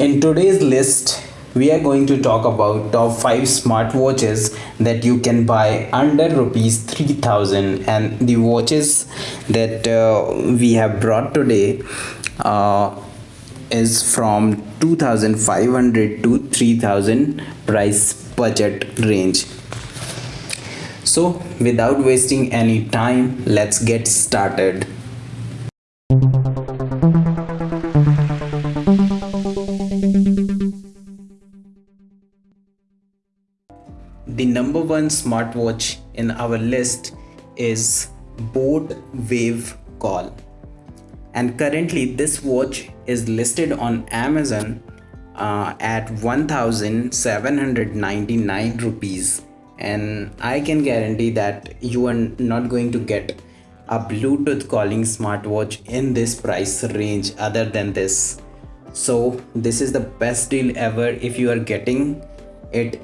In today's list, we are going to talk about top 5 smartwatches that you can buy under rupees 3000 and the watches that uh, we have brought today uh, is from 2500 to 3000 price budget range. So, without wasting any time, let's get started. One smartwatch in our list is Boat Wave Call. And currently, this watch is listed on Amazon uh, at 1799 rupees. And I can guarantee that you are not going to get a Bluetooth calling smartwatch in this price range other than this. So, this is the best deal ever if you are getting it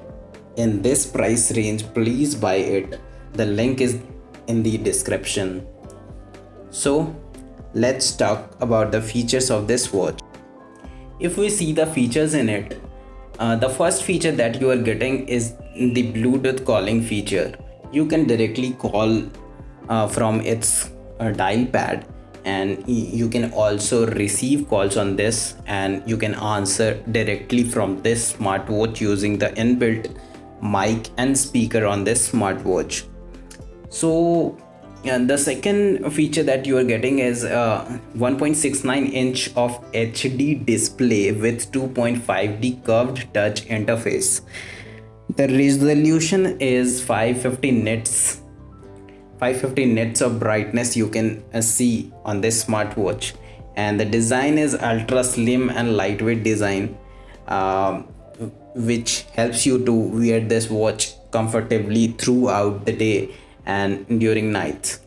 in this price range please buy it. The link is in the description. So let's talk about the features of this watch. If we see the features in it uh, the first feature that you are getting is the bluetooth calling feature. You can directly call uh, from its uh, dial pad and you can also receive calls on this and you can answer directly from this smartwatch using the inbuilt mic and speaker on this smartwatch. So and the second feature that you are getting is a 1.69 inch of hd display with 2.5d curved touch interface. The resolution is 550 nits. 550 nits of brightness you can uh, see on this smartwatch. And the design is ultra slim and lightweight design. Um, which helps you to wear this watch comfortably throughout the day and during nights.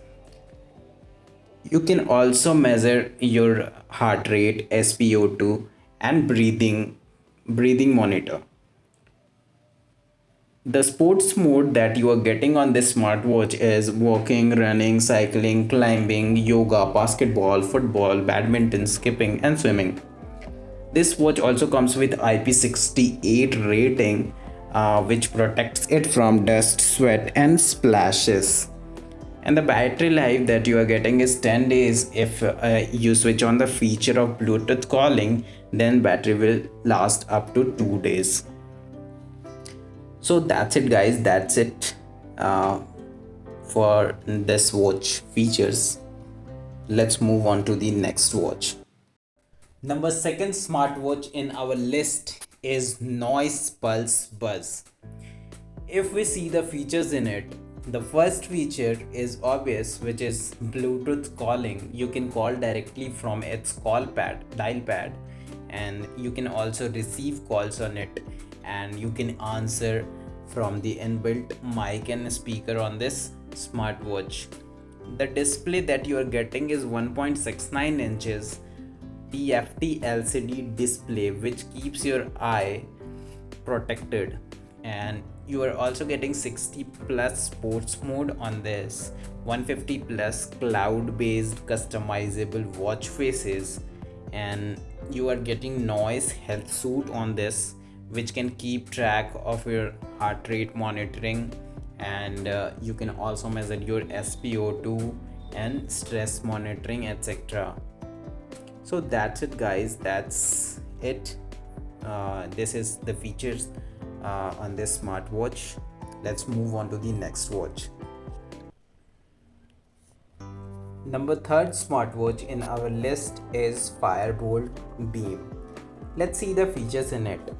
You can also measure your heart rate spo2 and breathing breathing monitor. The sports mode that you are getting on this smartwatch is walking running cycling climbing yoga basketball football badminton skipping and swimming this watch also comes with IP68 rating uh, which protects it from dust, sweat and splashes. And the battery life that you are getting is 10 days if uh, you switch on the feature of Bluetooth calling then battery will last up to 2 days. So that's it guys that's it uh, for this watch features. Let's move on to the next watch. Number second smartwatch in our list is Noise Pulse Buzz. If we see the features in it, the first feature is obvious which is Bluetooth calling. You can call directly from its call pad, dial pad and you can also receive calls on it and you can answer from the inbuilt mic and speaker on this smartwatch. The display that you are getting is 1.69 inches TFT LCD display which keeps your eye protected. And you are also getting 60 plus sports mode on this. 150 plus cloud based customizable watch faces. And you are getting noise health suit on this which can keep track of your heart rate monitoring. And uh, you can also measure your SpO2 and stress monitoring etc so that's it guys. That's it. Uh, this is the features uh, on this smartwatch. Let's move on to the next watch. Number third smartwatch in our list is firebolt beam. Let's see the features in it.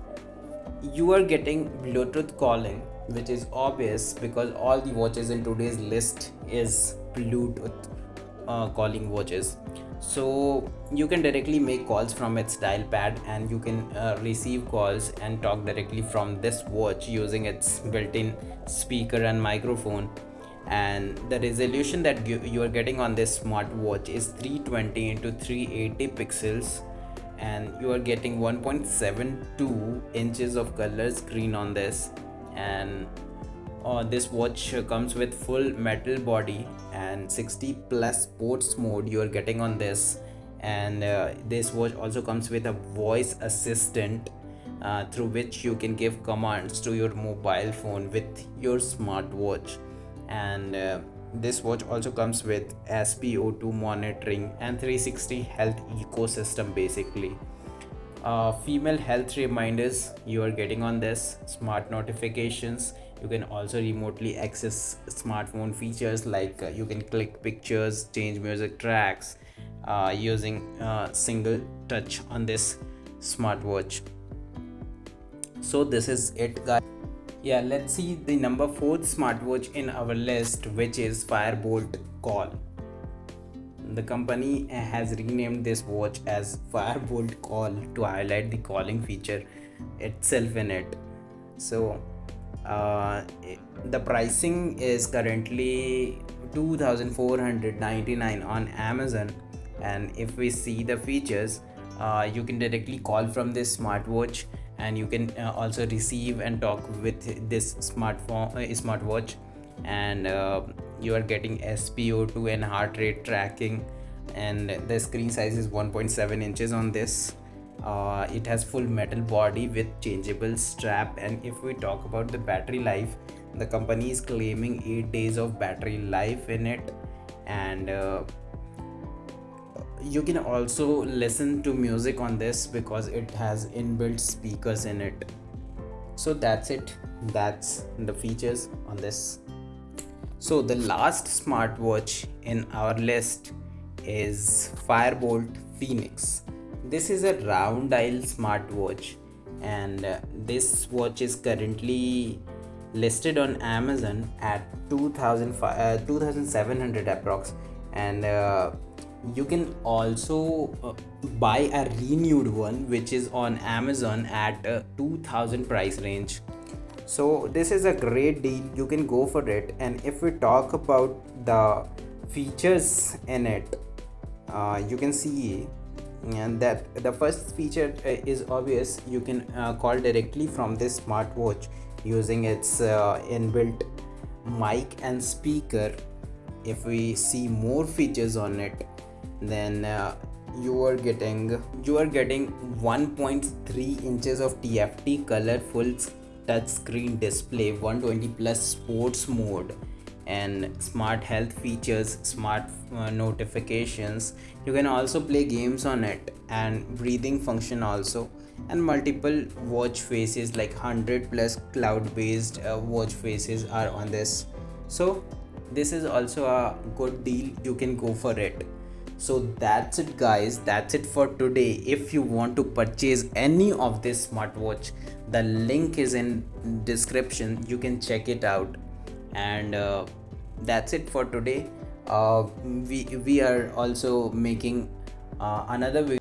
You are getting bluetooth calling which is obvious because all the watches in today's list is bluetooth uh, calling watches so you can directly make calls from its dial pad and you can uh, receive calls and talk directly from this watch using its built-in speaker and microphone. And the resolution that you, you are getting on this smartwatch is 320 into 380 pixels and you are getting 1.72 inches of color screen on this and uh, this watch comes with full metal body and 60 plus sports mode you are getting on this. And uh, this watch also comes with a voice assistant uh, through which you can give commands to your mobile phone with your smartwatch and uh, this watch also comes with SpO2 monitoring and 360 health ecosystem basically. Uh, female health reminders you are getting on this smart notifications you can also remotely access smartphone features like uh, you can click pictures change music tracks uh, using uh, single touch on this smartwatch. So this is it guys. Yeah let's see the number fourth smartwatch in our list which is firebolt call. The company has renamed this watch as firebolt call to highlight the calling feature itself in it. So uh, the pricing is currently 2499 on amazon. And if we see the features uh, you can directly call from this smartwatch and you can uh, also receive and talk with this smartphone uh, smartwatch. And uh, you are getting SpO2 and heart rate tracking. And the screen size is 1.7 inches on this uh, it has full metal body with changeable strap. And if we talk about the battery life the company is claiming 8 days of battery life in it. And uh, you can also listen to music on this because it has inbuilt speakers in it. So that's it. That's the features on this. So the last smartwatch in our list is firebolt phoenix this is a round dial smartwatch and uh, this watch is currently listed on amazon at 2000 uh, 2700 approx. And uh, you can also uh, buy a renewed one which is on amazon at a 2000 price range. So this is a great deal. You can go for it. And if we talk about the features in it uh, you can see and that the first feature uh, is obvious. You can uh, call directly from this smartwatch using its uh, inbuilt mic and speaker. If we see more features on it then uh, you are getting you are getting 1.3 inches of TFT colorful touch screen display 120 plus sports mode and smart health features smart uh, notifications. You can also play games on it and breathing function also. And multiple watch faces like 100 plus cloud based uh, watch faces are on this. So this is also a good deal. You can go for it. So that's it guys. That's it for today. If you want to purchase any of this smartwatch the link is in description. You can check it out. And uh, that's it for today. Uh, we we are also making uh, another video